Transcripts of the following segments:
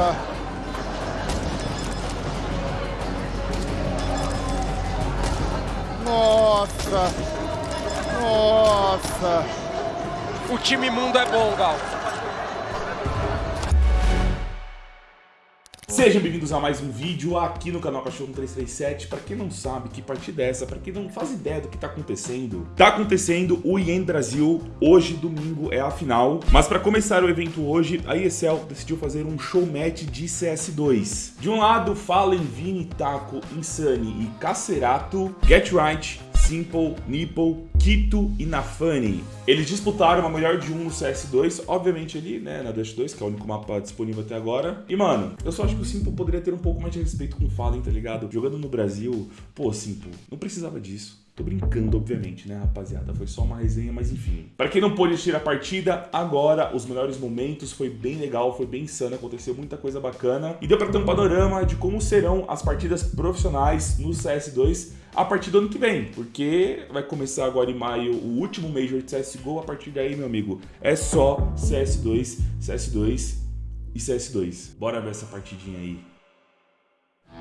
Nossa! Nossa! Nossa! O time mundo é bom, Gal. Sejam bem-vindos a mais um vídeo aqui no canal Cachorro 337. Pra quem não sabe que partida é essa, pra quem não faz ideia do que tá acontecendo, tá acontecendo o IEM Brasil. Hoje, domingo, é a final. Mas pra começar o evento hoje, a ESL decidiu fazer um show match de CS2. De um lado, Fallen, Vini, Taco, Insane e Cacerato, Get Right, Simple, Nipple, Kito e Nafani. Eles disputaram uma melhor de um no CS2, obviamente ali, né, na Dash 2, que é o único mapa disponível até agora. E, mano, eu só acho que o Simple poderia ter um pouco mais de respeito com o Fallen, tá ligado? Jogando no Brasil, pô, Simple, não precisava disso. Tô brincando, obviamente, né, rapaziada? Foi só uma resenha, mas enfim. Pra quem não pôde assistir a partida, agora, os melhores momentos, foi bem legal, foi bem insano, aconteceu muita coisa bacana. E deu pra ter um panorama de como serão as partidas profissionais no CS2 a partir do ano que vem, porque vai começar agora em maio o último Major de CSGO, a partir daí, meu amigo, é só CS2, CS2 e CS2. Bora ver essa partidinha aí.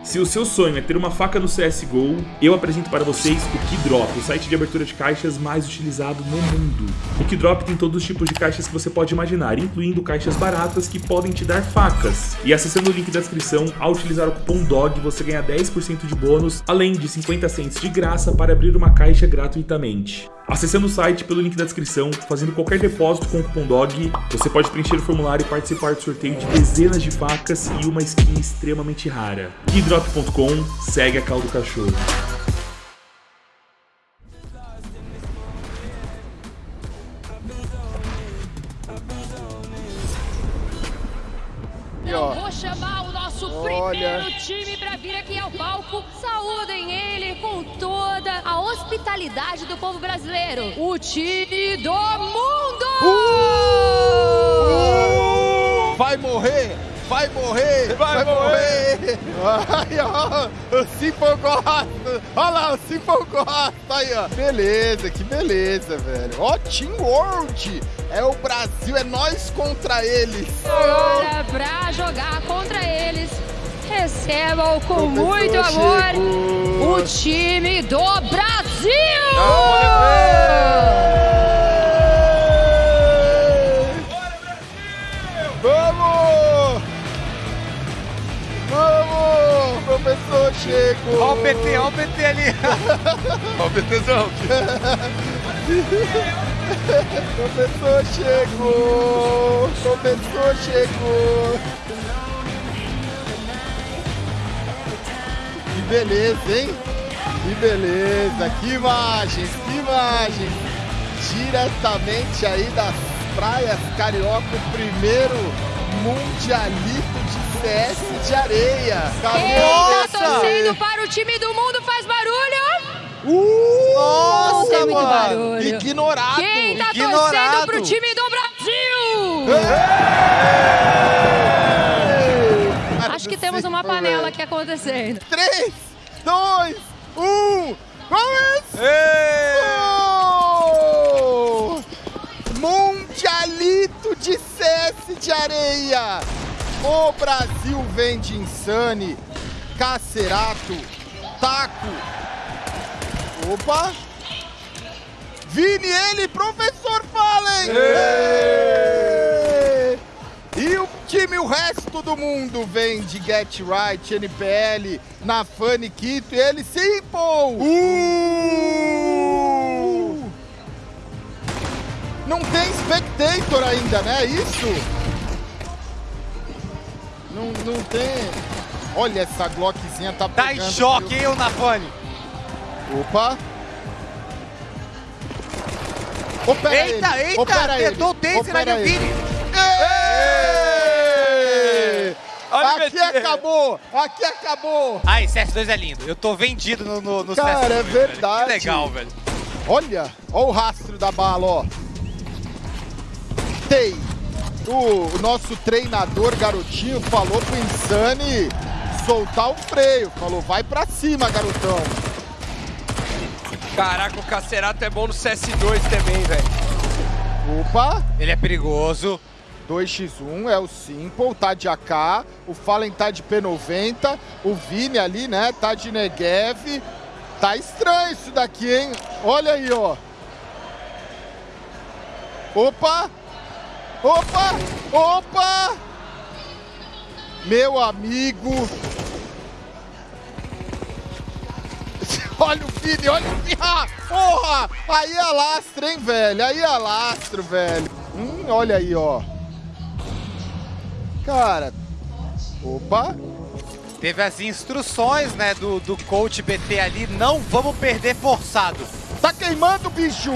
Se o seu sonho é ter uma faca no CSGO, eu apresento para vocês o Keydrop, o site de abertura de caixas mais utilizado no mundo. O Keydrop tem todos os tipos de caixas que você pode imaginar, incluindo caixas baratas que podem te dar facas. E acessando o link da descrição, ao utilizar o cupom DOG, você ganha 10% de bônus, além de 50 cents de graça para abrir uma caixa gratuitamente. Acessando o site pelo link da descrição, fazendo qualquer depósito com o cupom DOG, você pode preencher o formulário e participar do sorteio de dezenas de facas e uma skin extremamente rara. Keydrop.com, segue a caldo cachorro. E ó, Olha. primeiro time pra vir aqui ao palco. Saúdem ele com toda a hospitalidade do povo brasileiro. O time do mundo! Uh! Vai morrer! Vai morrer! Vai, morrer! Ai, ó, o! Olha lá, o Simple gosta! Aí, ó. Beleza, que beleza, velho. Ó, Team World! É o Brasil, é nós contra eles! Agora, pra jogar contra eles, recebam com muito amor o time do Brasil! Vamos! Vamos! Professor chegou! Ó o PT, ó o PT ali. ó o PTzão. Professor chegou! Professor chegou! Beleza, hein? Que beleza! Que imagens! Que imagens! Diretamente aí das praias carioca, o primeiro mundialito de CS de areia! Quem tá torcendo para o time do mundo faz barulho? Uh! Tem muito mano! barulho. Ignorado! Quem tá ignorado. torcendo pro time do Brasil? Ei! Temos uma panela aqui acontecendo. 3, 2, 1, começou! Mundialito de CS de areia! O Brasil vem de Insane, Cacerato, Taco. Opa! Vini, ele, professor Fallen! E o time, o resto do mundo vem de Get Right, NPL, Nafani, Quito e ele Simple! Uh! Não tem Spectator ainda, né? Isso? Não, não tem. Olha, essa Glockzinha tá Tá pegando. em choque, hein, o Nafone? Opa! Opera Eita, ele, eita, opera tentou o ele, taser o ele. Vini. Aqui acabou! Aqui acabou! Ai, CS2 é lindo. Eu tô vendido no, no, no Cara, CS2. é velho. verdade. Que legal, velho. Olha, olha o rastro da bala, ó. Tei. O, o nosso treinador garotinho falou pro Insane soltar o freio. Falou, vai pra cima, garotão. Caraca, o Cacerato é bom no CS2 também, velho. Opa! Ele é perigoso. 2x1 é o Simple, tá de AK, o Fallen tá de P90, o Vini ali, né, tá de Negev. Tá estranho isso daqui, hein? Olha aí, ó. Opa! Opa! Opa! Meu amigo! Olha o Vini, olha o Vini! Ah, porra! Aí alastra, hein, velho? Aí alastro, velho. Hum, olha aí, ó. Cara. Opa. Teve as instruções, né, do, do coach BT ali, não vamos perder forçado. Tá queimando, bicho!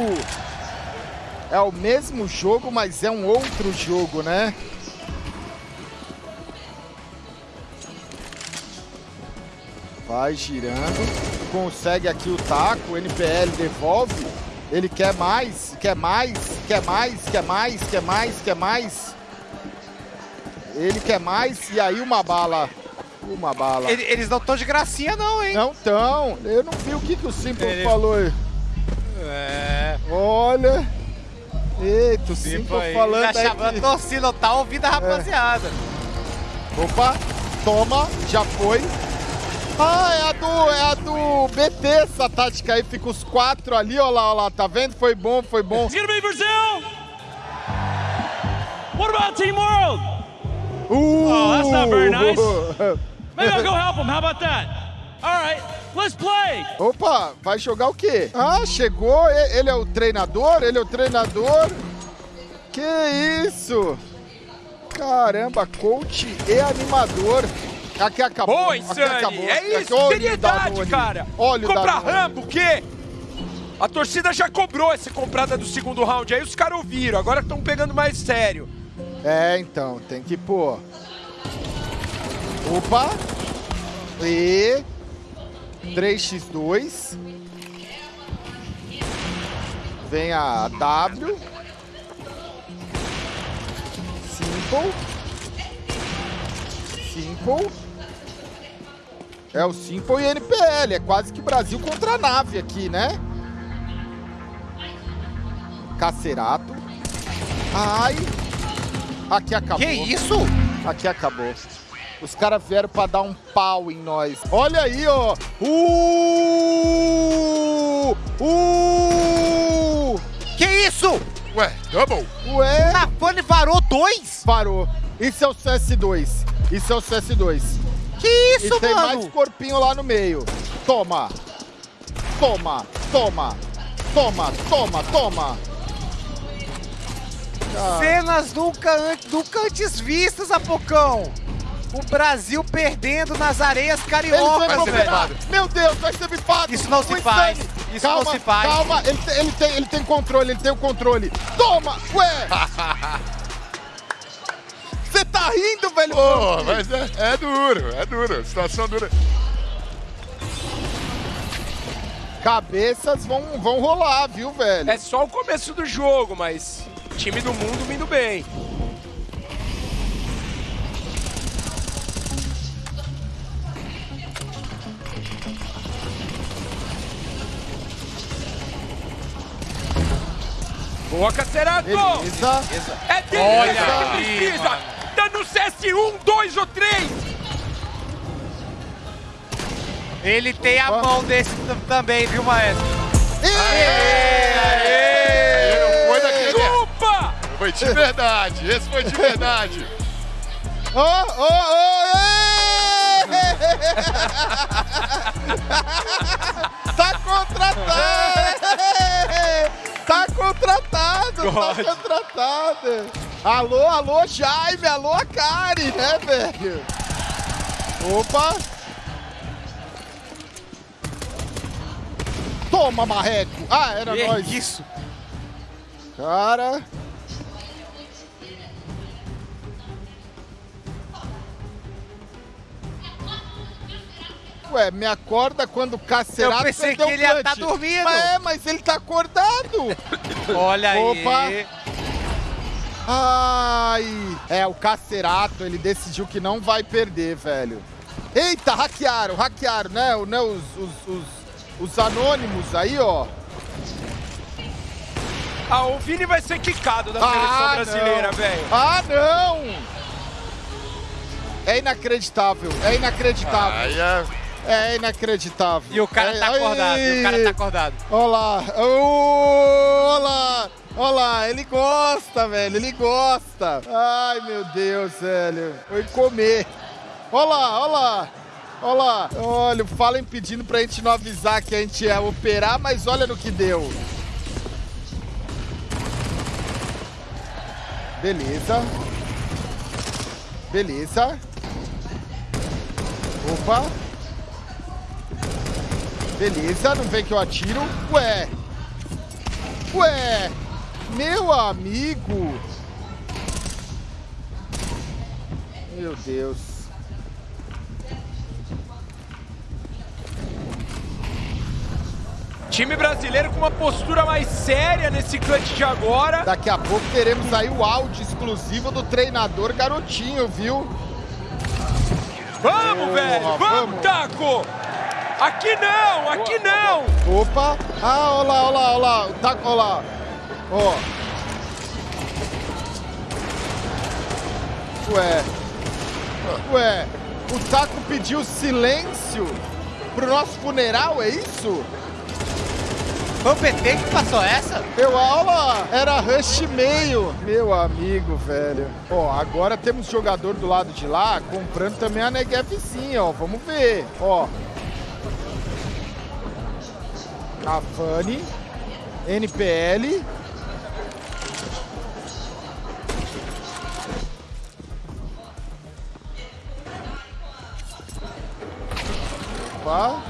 É o mesmo jogo, mas é um outro jogo, né? Vai girando, consegue aqui o taco, o NPL devolve. Ele quer mais, quer mais, quer mais, quer mais, quer mais, quer mais. Ele quer mais e aí uma bala. Uma bala. Ele, eles não estão de gracinha não, hein? Não estão. Eu não vi o que, que o Simple Ele... falou. É. Olha. Eita, o Simple aí. falando Tá chamando aí. a torcida, tá ouvindo a rapaziada. Opa, toma, já foi. Ah, é a do, é a do BT essa tática aí, fica os quatro ali, ó lá, ó lá, tá vendo? Foi bom, foi bom. It's gonna be Brazil. What about Team World? Uh, Oh, that's not very nice. Maybe I'll go help them. How about that? All right, let's play. Opa, vai jogar o quê? Ah, chegou, ele é o treinador, ele é o treinador. Que isso? Caramba, coach e animador. Aqui acabou. Boa, acabou. É isso, olha seriedade, cara! Olha Comprar rampa, o quê? A torcida já cobrou essa comprada do segundo round, aí os caras ouviram, agora estão pegando mais sério. É, então, tem que pôr. Opa! E 3x2. Vem a W. Simple. Simple. É o Simple e NPL. É quase que Brasil contra a nave aqui, né? Cacerato. Ai. Aqui acabou. Que isso? Aqui acabou. Os caras vieram pra dar um pau em nós. Olha aí, ó. Uh! Uh! Que isso? Ué, double? Ué? Nafane varou dois? Parou. Isso é o CS2. Isso é o CS2. Que isso, e tem mano? mais corpinho lá no meio. Toma. Toma. Toma. Toma. Toma. Toma. Ah, Cenas nunca, an- nunca antes vistas, Apocão. O Brasil perdendo nas areias cariocas, velho. Meu Deus, vai ser bifado. Isso não se O faz. Insane. Isso calma, não se faz. Calma, ele, tem- ele tem, ele tem controle, ele tem o controle. Toma, ué. Você tá rindo, velho? Pô, mas é, é duro, é duro, situação dura. Cabeças vão, vão rolar, viu, velho? É só o começo do jogo, mas time do mundo vindo bem. Boa, Cacerato! Beleza. É dele Olha que aí, precisa! mano. Tá no CS1, 2 ou 3! Ele tem a Opa. mão desse também, viu, Maestro? Aê! Foi de verdade, esse foi de verdade. Ô, ô, ô! Tá contratado! Tá contratado, tá contratado! Alô, alô, Jaime, alô, Akari, né, velho? Opa! Toma, marreco! Ah, era Que nós! isso? Cara. Ué, me acorda quando o Cacerato Eu pensei que ele o ia clutch. tá dormindo. Mas é, mas ele tá acordado. Olha aí. Opa. Ai. É, o Cacerato, ele decidiu que não vai perder, velho. Eita, hackearam, hackearam, né? O- né os, os, os, os anônimos aí, ó. Ah, o Vini vai ser quicado da seleção Ah, brasileira, não. velho. Ah, não! É inacreditável, é inacreditável. Aí é... É inacreditável. E o cara é, tá acordado, e o cara tá acordado. Olha lá, Ô, olha lá, olha lá, ele gosta, velho, ele gosta. Ai, meu Deus, velho, foi comer. Olha lá, olha lá, olha lá. Olha, o Fallen pedindo pra gente não avisar que a gente ia operar, mas olha no que deu. Beleza. Beleza. Opa. Beleza, não vem que eu atiro. Ué. Ué. Meu amigo. Meu Deus. Time brasileiro com uma postura mais séria nesse clutch de agora. Daqui a pouco teremos aí o áudio exclusivo do treinador garotinho, viu? Vamos, Boa, velho! Vamos, vamos. Taco! Aqui não, aqui não! Opa. Ah, olha lá, olha lá, olha lá. O taco, olha lá. Ó. Ué. Ué. O taco pediu silêncio pro nosso funeral, é isso? Foi o PT que passou essa? Eu, aula, era rush meio. Meu amigo, velho. Ó, agora temos jogador do lado de lá comprando também a Negevzinha, ó. Vamos ver, ó. Fanny, NPL. Opa.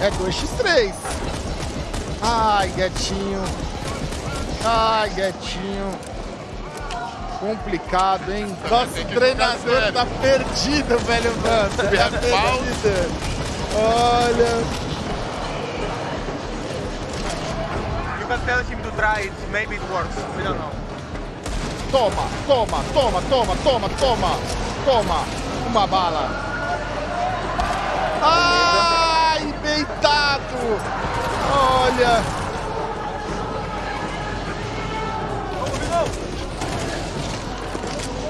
É 2x3. Ai, gatinho. Ai, gatinho. Complicado, hein? Nosso treinador tá perdido, velho, mano. Tá perdido. Olha. Can tell him to try it, maybe it works. We don't know. Toma, toma, toma, toma, toma, toma. Toma. Uma bala. Ai, deitado. Olha.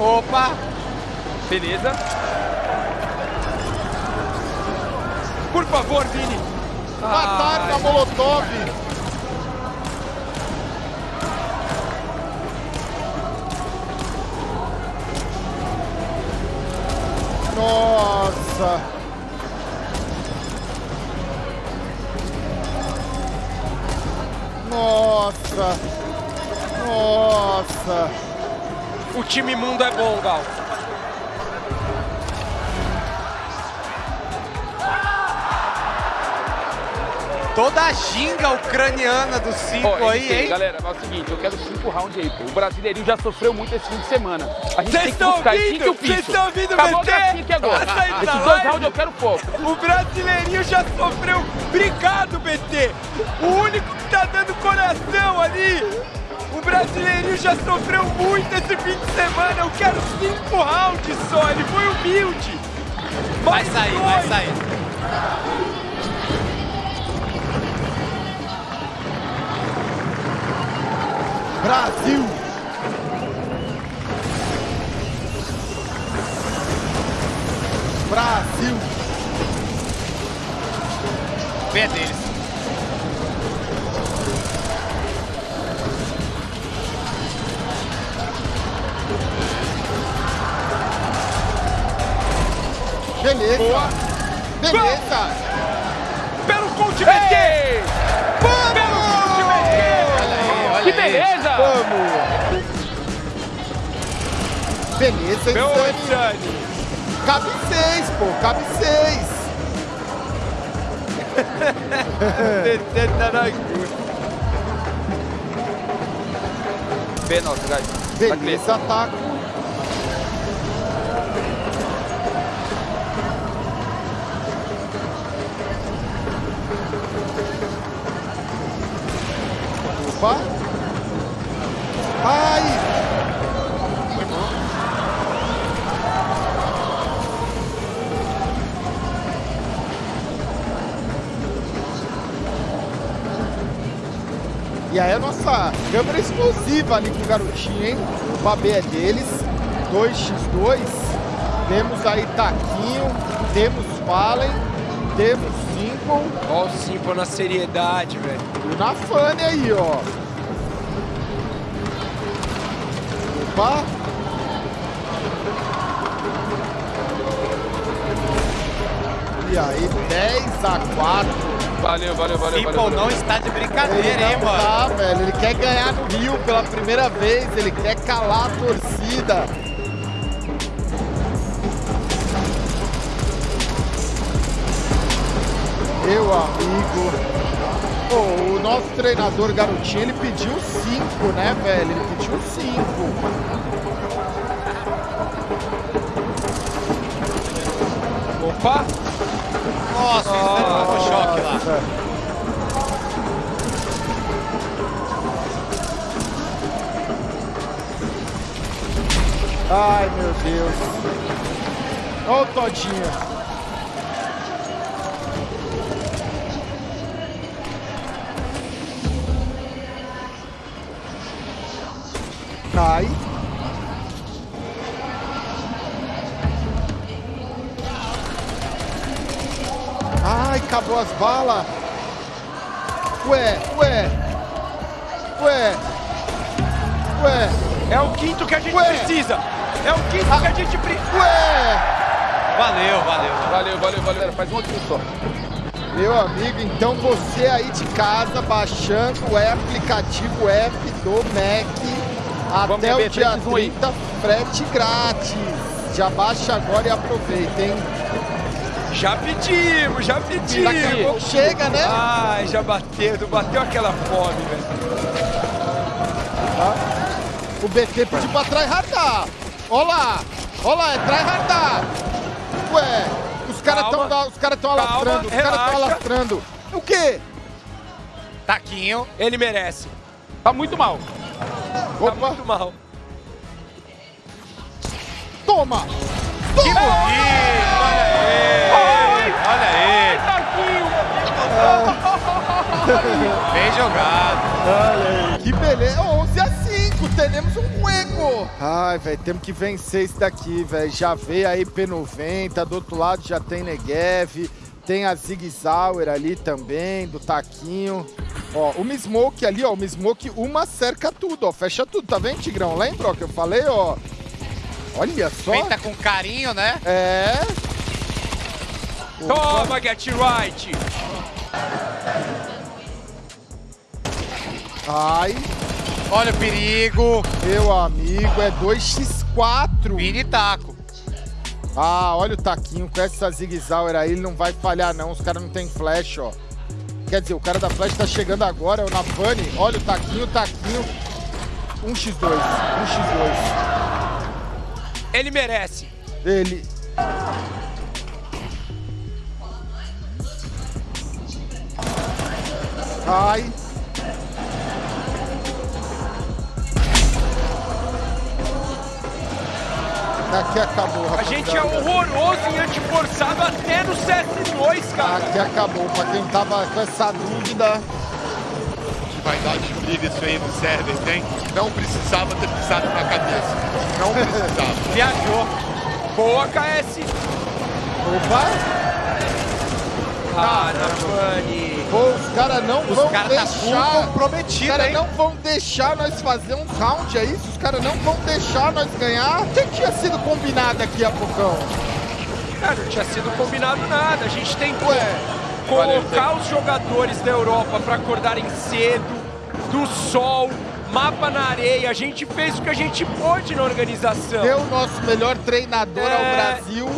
Opa! Beleza. Por favor, Vini. Mataram na Molotov. Nossa. Nossa. Nossa. O time mundo é bom, Gal. Toda a ginga ucraniana dos cinco Ó, aí, hein? Galera, é o seguinte, eu quero cinco rounds aí, pô. O brasileirinho já sofreu muito esse fim de semana. A gente Vocês tem que estão buscar ouvindo? Vocês estão ouvindo, Acabou BT? gracinha aqui agora. Esses dois rounds eu quero foco. O brasileirinho já sofreu. Obrigado, BT. O único que tá dando coração ali. O brasileirinho já sofreu muito esse fim de semana. Eu quero cinco rounds só. Ele foi humilde. Vai Mais sair, dois. vai sair. Brasil. Brasil. Vem deles. Beleza. Beleza. Pelo BT. Beleza! Vamos. Beleza, Meu. Insane. Cabe seis, pô. Cabe seis. Nosso, guys. Beleza, ataco. E aí a nossa câmera exclusiva ali com o garotinho, hein? O Babê é deles. 2x2. Temos aí Taquinho, temos Fallen, temos Simple Ó o Simple na seriedade, velho. e o Nafane aí, ó. Opa! E aí, 10 a 4. Valeu, valeu, valeu. Simple valeu, não valeu. está de Ele brincadeira, hein, não mano? tá, velho. Ele quer ganhar no Rio pela primeira vez. Ele quer calar a torcida. Meu amigo. Pô, o nosso treinador garotinho, ele pediu 5, né, velho? Ele pediu 5. Opa! Nossa, lá. Ai, meu Deus. Ó o Todinho. Ai. Acabou as balas. Ué, ué. Ué. Ué. É o quinto que a gente Ué. precisa! É o quinto que a gente precisa! Ué. Valeu, valeu. Valeu, valeu, valeu. Faz um outro só. Meu amigo, então você aí de casa baixando o aplicativo app do Mac Vamos até beber o dia 3 1 aí. 30, frete grátis. Já baixa agora e aproveita, hein? Já pedimos, já pedimos! Chega, né? Ai, já bateu, bateu aquela fome, velho. O BT pediu pra tryhardar. Ó lá, ó lá, é tryhardar. Ué, os caras estão os cara tão Calma, alastrando, os caras estão alastrando. O quê? Taquinho. Ele merece. Tá muito mal. Tá Opa, muito mal. toma! Que bonito! Olha aí! Olha aí! Bem jogado. Que beleza! 11 a 5, teremos um juego! Ai, velho, temos que vencer isso daqui, velho. Já veio aí P90, do outro lado já tem Negev, tem a Zig Zauer ali também, do Taquinho. Ó, o Smoke ali, ó, o Smoke, uma cerca tudo, ó, fecha tudo, tá vendo, Tigrão? Lembra, ó, que eu falei, ó? Olha só. Feita com carinho, né? É. Toma, Get Right! Ai, Olha o perigo. meu amigo, é 2x4. Mini taco. Ah, olha o Taquinho com essa Zig Zauer aí, ele não vai falhar não, os caras não tem flash, ó. Quer dizer, o cara da flash tá chegando agora, é o Nafani. Olha o Taquinho, o Taquinho. 1x2, 1x2. Ele merece. Ele... Ai. Aqui acabou, A rapaziada. gente é horroroso em antiforçado até no CS2, cara. Aqui acabou. Pra quem tava com essa dúvida, Vai dar de briga isso aí no server, tem? Não precisava ter pisado na cabeça. Não precisava. Viajou. Boa, KS. opa, Ah, Nafani. Pô, os caras não Os vão caras tá deixar. Os comprometido, caras não vão deixar nós fazer um round, é isso? Os caras não vão deixar nós ganhar. O que tinha sido combinado aqui há poucão? Cara, não tinha sido combinado nada. A gente tentou Ué, colocar os jogadores da Europa para acordarem cedo, do sol, mapa na areia. A gente fez o que a gente pôde na organização. deu o nosso melhor treinador É. ao Brasil.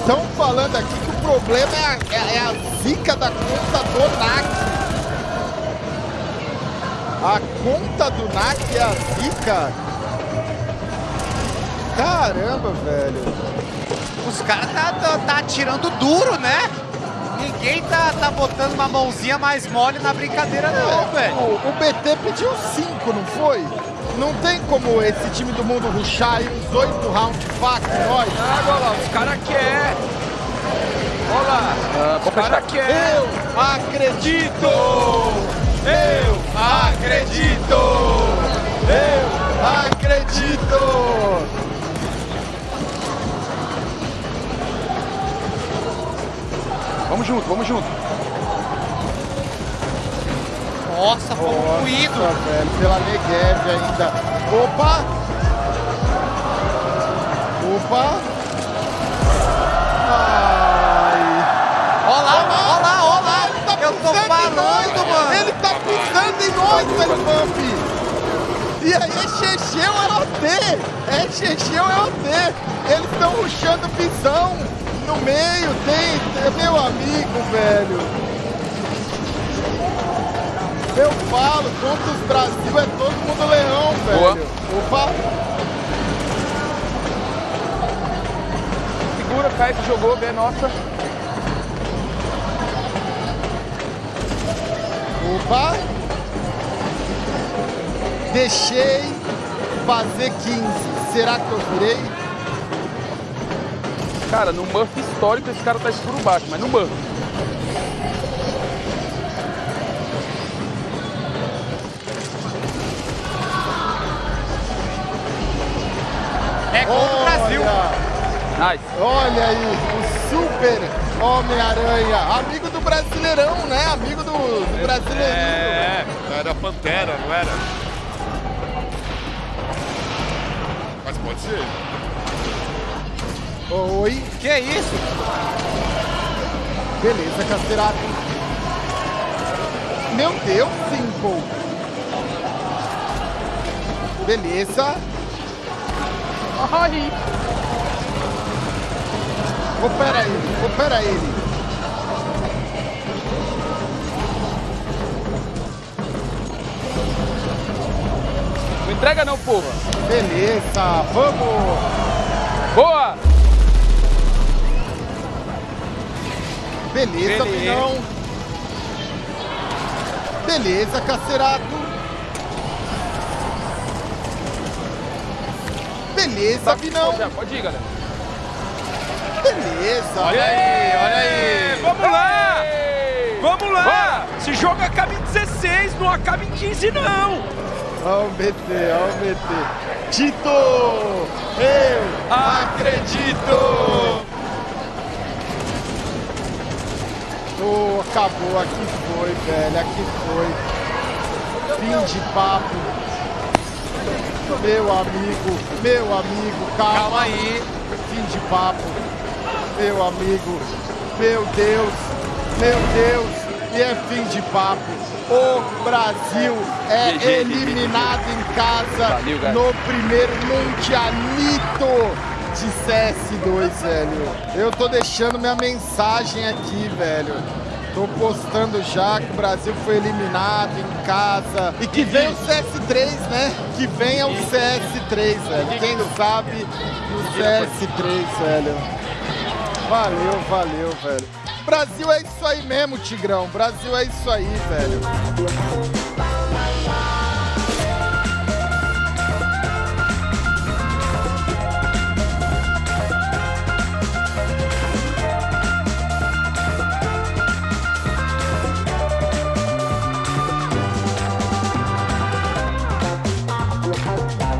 Estão falando aqui que problema é a, é- é a zica da conta do NAC. A conta do NAC é a zica. Caramba, velho. Os caras tá, tá, tá atirando duro, né? Ninguém tá, tá botando uma mãozinha mais mole na brincadeira, não, velho. O, o BT pediu 5, não foi? Não tem como esse time do mundo ruxar aí uns 8 rounds faca em nós. Ah, lá, os caras querem. Olha lá, os caras querem. Eu acredito! Eu acredito! Eu acredito! Vamos junto, vamos junto. Nossa, fomos Nossa, moídos. velho, pela Negev ainda. Opa! Opa! Ele tá mano. Ele tá pisando em nós, velho, Bump! E aí é Checheu é OT! É Checheu é OT! Eles estão ruxando pisão no meio, tem, é meu amigo, velho! Eu falo, contra os Brasil é todo mundo leão, Boa. velho! Opa! Segura, KS jogou, B nossa. Opa! Deixei fazer 15. Será que eu virei? Cara, no buff histórico esse cara tá escuro baixo, mas no buff. É gol do Brasil. Olha, Nice. olha aí, o super Homem-Aranha, amigo do Brasileirão, né? Amigo do, do Brasileirinho. É, era Pantera, não era? Mas pode ser. Oi, Que é isso? beleza, Casterato. Meu Deus, Simple. Beleza. Ai. Opera ele, opera ele. Entrega não, porra. Beleza, vamos. Boa! Beleza, Beleza. Vinão. Beleza, Cacerato. Beleza, Vinão. Já, Pode ir, galera. Beleza. Olha aí, olha aí. Vamos lá! Ei! Vamos lá! Esse jogo acaba em 16, não acaba em 15 não! Vamos meter, vamos meter. Tito, eu acredito. Oh, acabou, aqui foi, velho, aqui foi. Fim de papo. Meu amigo, meu amigo, calma. Calma aí. Fim de papo. Meu amigo, meu Deus, meu Deus, e é fim de papo. O Brasil é eliminado em casa Valeu, no primeiro Mundialito de CS2, velho. Eu tô deixando minha mensagem aqui, velho. Tô postando já que o Brasil foi eliminado em casa. E que vem o CS3, né? Que venha o CS3, velho. Quem sabe o CS3, velho. Valeu, valeu, velho. Brasil é isso aí mesmo, Tigrão. Brasil é isso aí, velho.